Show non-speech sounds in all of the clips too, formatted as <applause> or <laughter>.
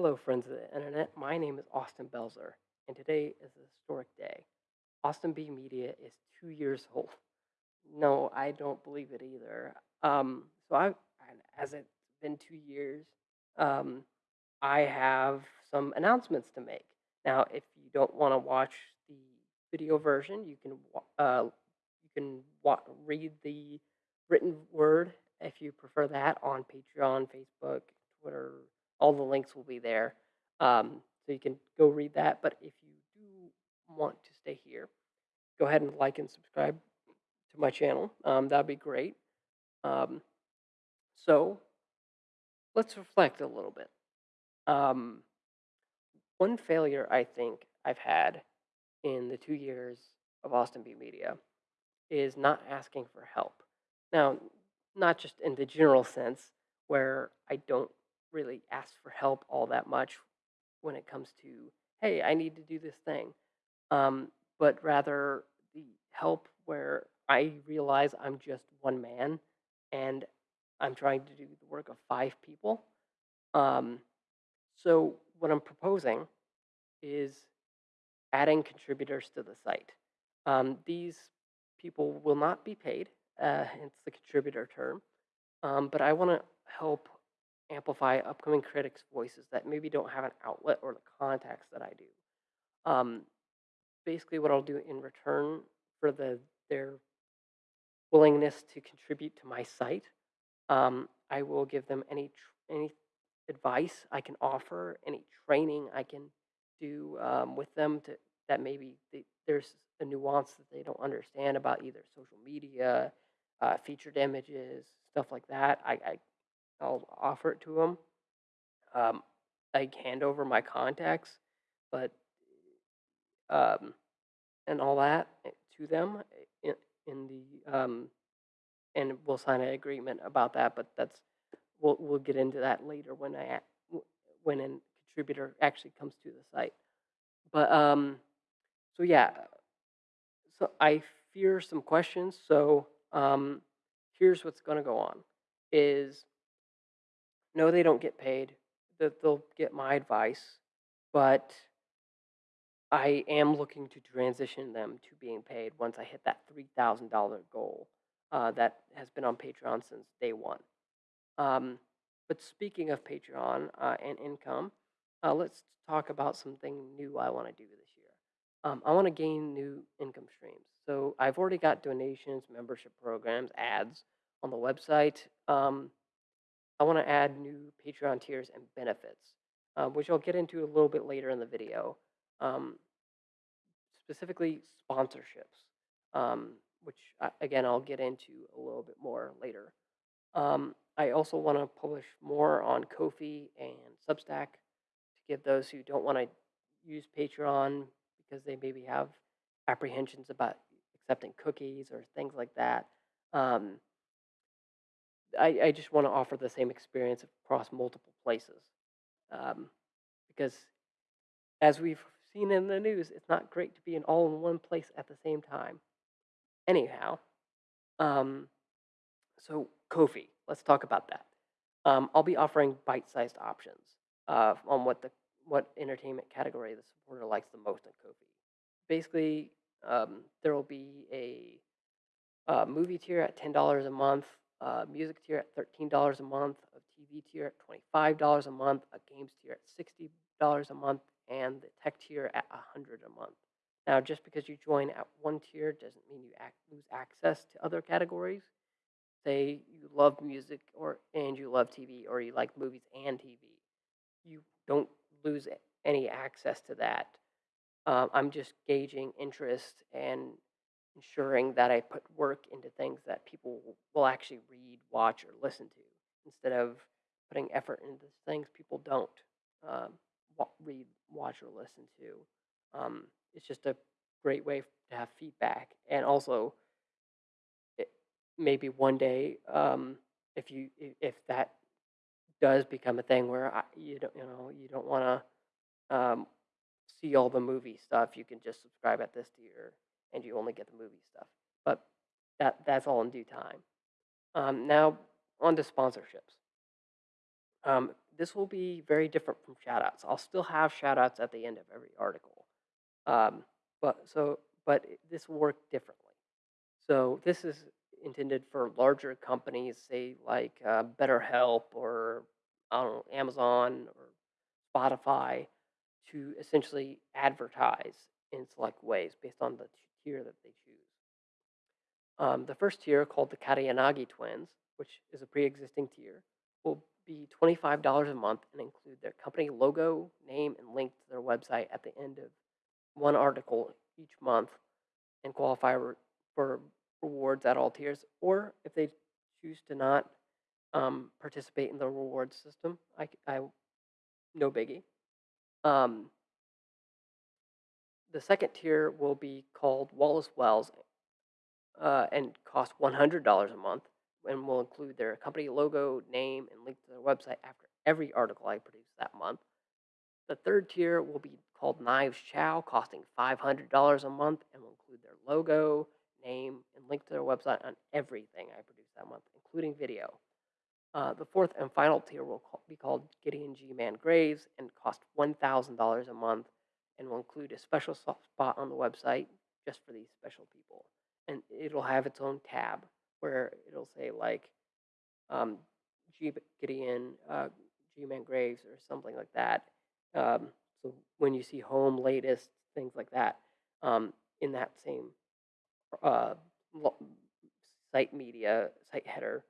Hello, friends of the internet. My name is Austin Belzer, and today is a historic day. Austin B Media is two years <laughs> old. No, I don't believe it either. Um, so I, as it's been two years, um, I have some announcements to make. Now, if you don't want to watch the video version, you can uh, you can wa- read the written word if you prefer that on Patreon, Facebook, Twitter. All the links will be there, um, so you can go read that. But if you do want to stay here, go ahead and like and subscribe to my channel. Um, that'd be great. Um, so let's reflect a little bit. Um, one failure I think I've had in the two years of Austin B Media is not asking for help. Now, not just in the general sense where I don't really ask for help all that much when it comes to, hey, I need to do this thing, um, but rather the help where I realize I'm just one man and I'm trying to do the work of five people. Um, so, what I'm proposing is adding contributors to the site. Um, these people will not be paid, uh, hence the contributor term, um, but I want to help amplify upcoming critics' voices that maybe don't have an outlet or the contacts that I do. Um, basically, what I'll do in return for the their willingness to contribute to my site, um, I will give them any any advice I can offer, any training I can do um, with them to that maybe they, there's a nuance that they don't understand about either social media, uh, featured images, stuff like that. I, I I'll offer it to them. Um, I hand over my contacts, but um, and all that eh, to them in, in the um, and we'll sign an agreement about that. But that's we'll we'll get into that later when I when a contributor actually comes to the site. But um, so yeah, so I fear some questions. So um, here's what's going to go on: is no, they don't get paid. They'll get my advice, but I am looking to transition them to being paid once I hit that three thousand dollar goal uh, that has been on Patreon since day one. Um, but speaking of Patreon uh, and income, uh, let's talk about something new I want to do this year. Um, I want to gain new income streams. So I've already got donations, membership programs, ads on the website. Um, I want to add new Patreon tiers and benefits, uh, which I'll get into a little bit later in the video. Um, specifically sponsorships, um, which I, again I'll get into a little bit more later. Um, I also want to publish more on Ko-fi and Substack to give those who don't want to use Patreon because they maybe have apprehensions about accepting cookies or things like that. Um, I, I just want to offer the same experience across multiple places um, because as we've seen in the news, it's not great to be in all in one place at the same time. Anyhow, um, so Ko-fi, let's talk about that. Um, I'll be offering bite-sized options uh, on what the what entertainment category the supporter likes the most in Ko-fi. Basically, um, there will be a uh, movie tier at ten dollars a month, uh, music tier at thirteen dollars a month, a TV tier at twenty five dollars a month, a games tier at sixty dollars a month, and the tech tier at a hundred a month. Now, just because you join at one tier doesn't mean you ac lose access to other categories. Say you love music or and you love TV, or you like movies and TV, you don't lose any access to that. Um, I'm just gauging interest and ensuring that I put work into things that people will actually read, watch, or listen to, instead of putting effort into things people don't um, read, watch, or listen to. Um, it's just a great way to have feedback, and also it, maybe one day, um, if you if that does become a thing where I, you don't you know you don't want to um, see all the movie stuff, you can just subscribe at this tier and you only get the movie stuff. But that that's all in due time. Um, now on to sponsorships. Um, this will be very different from shoutouts. I'll still have shoutouts at the end of every article. Um, but so, but this will work differently. So this is intended for larger companies, say like uh, BetterHelp or I don't know, Amazon or Spotify, to essentially advertise in select ways based on the tier that they choose. Um, the first tier, called the Katayanagi twins, which is a pre-existing tier, will be $25 a month and include their company logo, name, and link to their website at the end of one article each month and qualify for rewards at all tiers. Or if they choose to not um, participate in the reward system, I no biggie. Um, the second tier will be called Wallace Wells uh, and cost $100 a month and will include their company logo, name, and link to their website after every article I produce that month. The third tier will be called Knives Chau, costing $500 a month and will include their logo, name, and link to their website on everything I produce that month, including video. Uh, the fourth and final tier will be called Gideon G. Man Graves and cost $1,000 a month and we'll include a special soft spot on the website just for these special people. And it'll have its own tab where it'll say like um, G. Gideon uh, G. Man Graves or something like that. Um, so when you see home, latest, things like that, um, in that same uh, site media, site header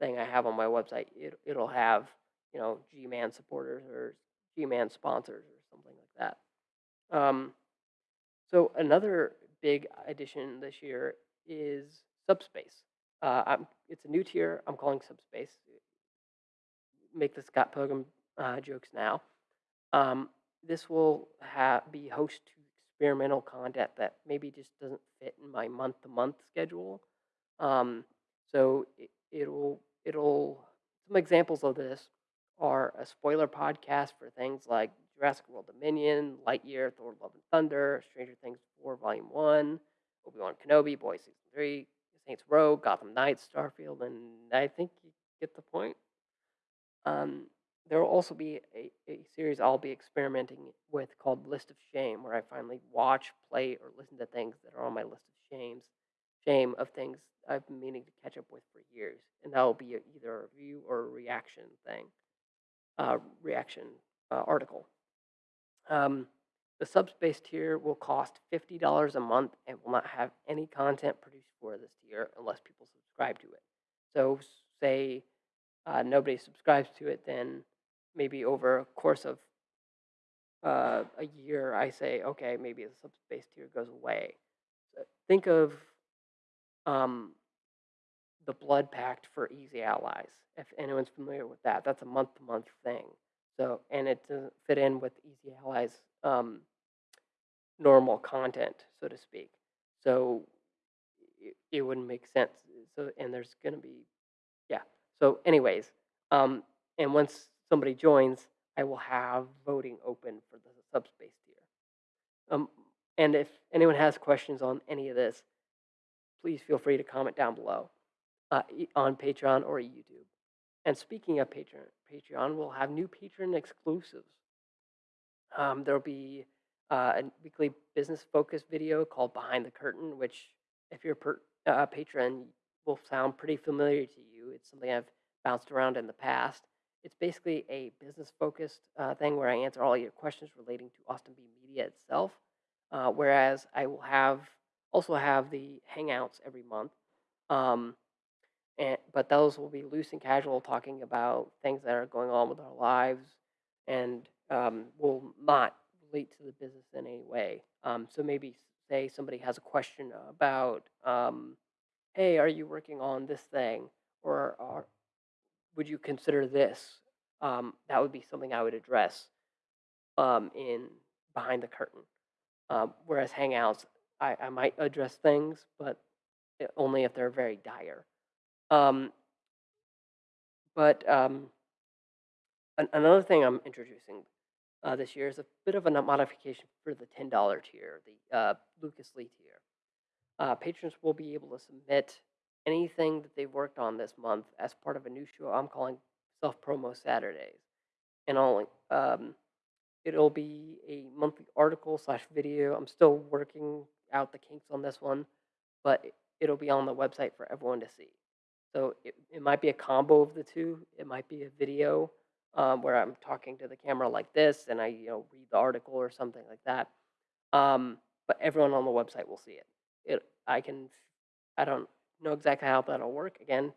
thing I have on my website, it, it'll have, you know, G-Man supporters or G-Man sponsors or something like that. Um, so another big addition this year is Subspace. Uh, it's a new tier. I'm calling Subspace. Make the Scott Pilgrim uh, jokes now. Um, this will be host to experimental content that maybe just doesn't fit in my month-to-month schedule. Um, so it, it'll it'll some examples of this are a spoiler podcast for things like Jurassic World Dominion, Lightyear, Thor: Love and Thunder, Stranger Things 4 Volume 1, Obi-Wan Kenobi, Boys Season 3, Saints Row, Gotham Knights, Starfield, and I think you get the point. Um, there will also be a, a series I'll be experimenting with called List of Shame, where I finally watch, play, or listen to things that are on my list of shames, shame of things I've been meaning to catch up with for years, and that will be either a review or a reaction thing, uh, reaction uh, article. Um, the subspace tier will cost fifty dollars a month and will not have any content produced for this tier unless people subscribe to it. So, say uh, nobody subscribes to it, then maybe over a course of uh, a year, I say, okay, maybe the subspace tier goes away. So think of um, the Blood Pact for Easy Allies. If anyone's familiar with that, that's a month-to-month thing. So, and it doesn't fit in with Easy Allies' um, normal content, so to speak. So, it, it wouldn't make sense. So, and there's going to be, yeah. So, anyways, um, and once somebody joins, I will have voting open for the subspace tier. Um, and if anyone has questions on any of this, please feel free to comment down below uh, on Patreon or YouTube. And speaking of Patreon, Patreon will have new patron exclusives. Um, there'll be uh, a weekly business focused video called Behind the Curtain, which, if you're a per, uh, patron, will sound pretty familiar to you. It's something I've bounced around in the past. It's basically a business focused uh, thing where I answer all your questions relating to Austin B Media itself. Uh, whereas I will have also have the hangouts every month. Um, and but those will be loose and casual, talking about things that are going on with our lives, and um, will not relate to the business in any way. Um, so maybe say somebody has a question about, um, hey, are you working on this thing, or, would you consider this? Um, that would be something I would address um, in behind the curtain. Um, whereas Hangouts, I, I might address things, but only if they're very dire. Um, but um, an- another thing I'm introducing uh, this year is a bit of a modification for the $10 tier, the uh, Lucas Lee tier. Uh, patrons will be able to submit anything that they've worked on this month as part of a new show I'm calling Self Promo Saturdays. and I'll um, it'll be a monthly article slash video. I'm still working out the kinks on this one, but it'll be on the website for everyone to see. So it, it might be a combo of the two. It might be a video um, where I'm talking to the camera like this, and I you know read the article or something like that. Um, but everyone on the website will see it. It I can I don't know exactly how that'll work. Again,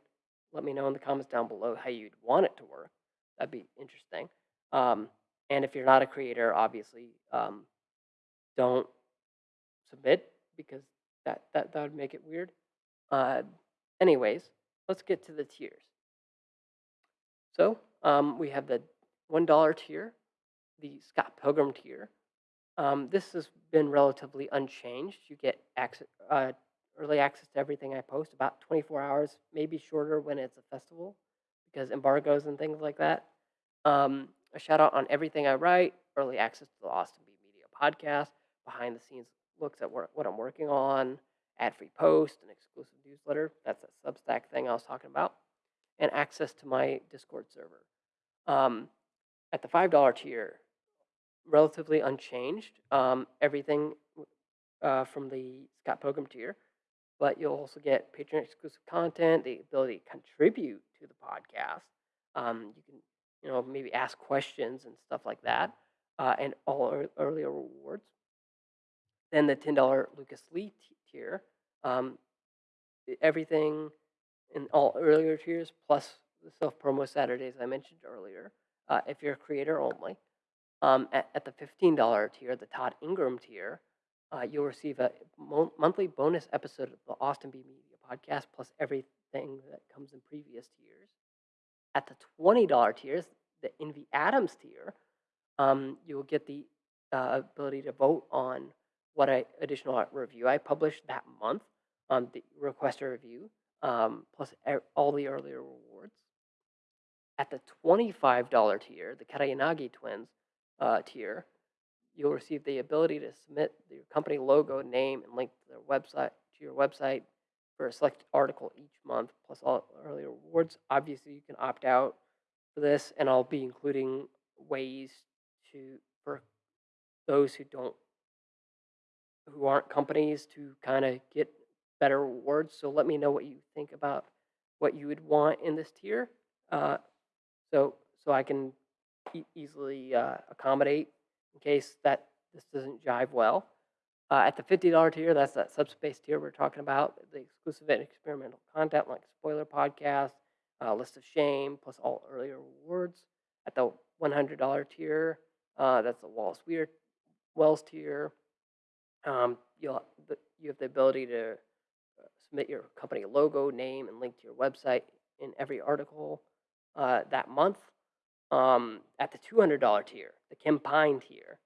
let me know in the comments down below how you'd want it to work. That'd be interesting. Um, and if you're not a creator, obviously, um, don't submit because that, that, that would make it weird. Uh, anyways, let's get to the tiers. So um, we have the $1 tier, the Scott Pilgrim tier. Um, this has been relatively unchanged. You get access, uh, early access to everything I post, about 24 hours, maybe shorter when it's a festival because embargoes and things like that. Um, a shout out on everything I write, early access to the Austin B Media podcast, behind the scenes looks at what I'm working on, ad free post, an exclusive newsletter. That's that Substack thing I was talking about, and access to my Discord server. Um, at the $5 tier, relatively unchanged. Um, everything uh, from the Scott Pilgrim tier, but you'll also get patron exclusive content, the ability to contribute to the podcast. Um, you can, you know, maybe ask questions and stuff like that, uh, and all earlier rewards. Then the ten dollar Lucas Lee tier, um, everything in all earlier tiers plus the self promo Saturdays I mentioned earlier. Uh, if you're a creator only, um, at, at the fifteen dollar tier, the Todd Ingram tier, uh, you'll receive a mo- monthly bonus episode of the Austin B Media podcast, plus everything that comes in previous tiers. At the twenty dollar tiers, the Envy Adams tier, um, you will get the uh, ability to vote on what I, additional review I published that month, um, the request a review, um, plus all the earlier rewards. At the twenty-five dollar tier, the Katayanagi twins uh, tier, you'll receive the ability to submit your company logo, name, and link to their website to your website for a selected article each month, plus all earlier rewards. Obviously, you can opt out for this, and I'll be including ways to for those who don't who aren't companies to kind of get better rewards. So let me know what you think about what you would want in this tier, uh, so so I can e- easily uh, accommodate in case that this doesn't jive well. Uh, at the $50 tier, that's that subspace tier we're talking about, the exclusive and experimental content like spoiler podcast, uh, list of shame, plus all earlier rewards. At the $100 tier, uh, that's the Wallace Weir Wells tier. Um, you'll you have the ability to uh, submit your company logo, name, and link to your website in every article uh, that month. Um, at the $200 tier, the Kim Pine tier,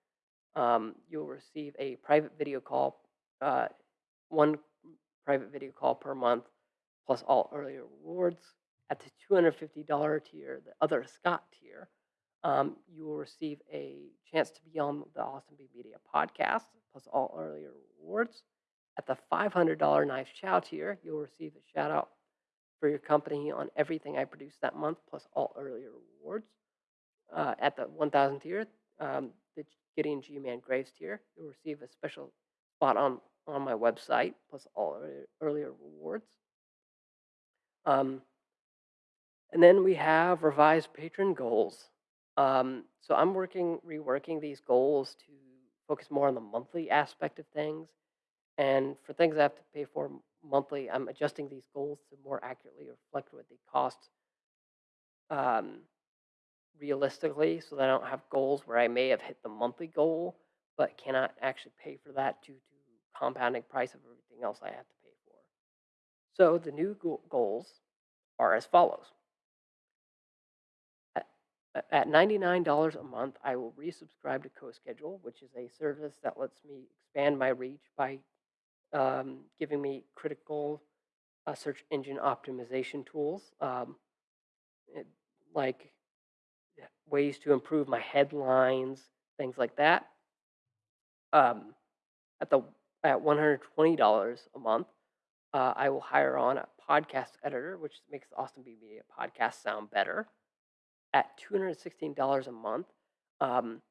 um, you'll receive a private video call, uh, one private video call per month, plus all earlier rewards. At the $250 tier, the other Scott tier, um, you will receive a chance to be on the Austin B Media podcast, plus all earlier rewards. At the $500 Knife Chau tier, you'll receive a shout out for your company on everything I produce that month, plus all earlier rewards. Uh, at the 1000 tier, um, the Gideon G Man Graves tier, you'll receive a special spot on, on my website, plus all earlier, earlier rewards. Um, and then we have revised patron goals. Um, so I'm working, reworking these goals to focus more on the monthly aspect of things. And for things I have to pay for monthly, I'm adjusting these goals to more accurately reflect what they cost um, realistically so that I don't have goals where I may have hit the monthly goal but cannot actually pay for that due to compounding price of everything else I have to pay for. So the new go- goals are as follows. At, at $99 a month, I will resubscribe to CoSchedule, which is a service that lets me expand my reach by um, giving me critical uh, search engine optimization tools, um, it- like ways to improve my headlines, things like that. Um, at the at one hundred twenty dollars a month, uh, I will hire on a podcast editor, which makes the Austin B Media podcast sound better. At $216 a month, um,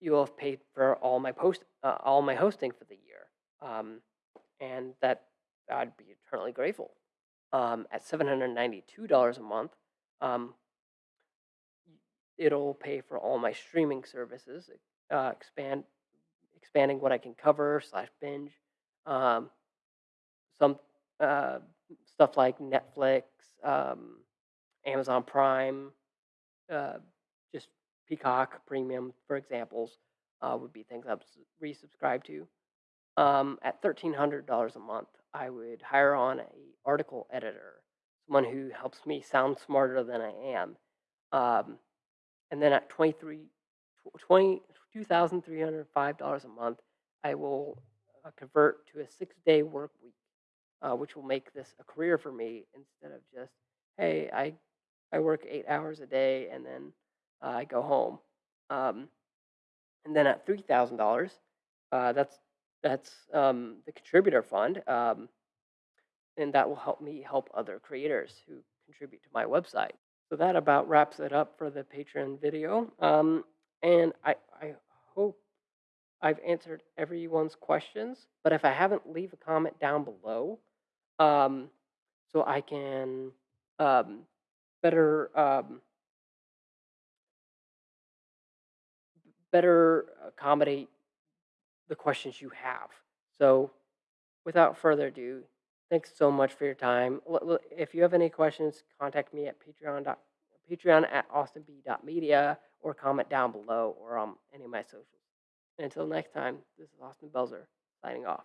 you will have paid for all my post, uh, all my hosting for the year, um, and that I'd be eternally grateful. Um, at $792 a month, um, it'll pay for all my streaming services, uh, expand, expanding what I can cover slash binge. Um, some uh, stuff like Netflix, um, Amazon Prime, uh, just Peacock Premium, for examples, uh, would be things I'd resubscribe to. Um, at thirteen hundred dollars a month, I would hire on a article editor, someone who helps me sound smarter than I am. Um, and then at 23 20 $2,305 a month, I will uh, convert to a six-day work week, uh, which will make this a career for me instead of just, hey, I I work eight hours a day and then uh, I go home. Um, and then at three thousand dollars, uh, that's that's um, the contributor fund, um, and that will help me help other creators who contribute to my website. So that about wraps it up for the Patreon video. Um, and I I hope I've answered everyone's questions. But if I haven't, leave a comment down below, um, so I can um, better um, better accommodate the questions you have. So, without further ado, thanks so much for your time. If you have any questions, contact me at patreon. Patreon at austinb.media or comment down below or on any of my socials. And Until next time, this is Austin Belzer signing off.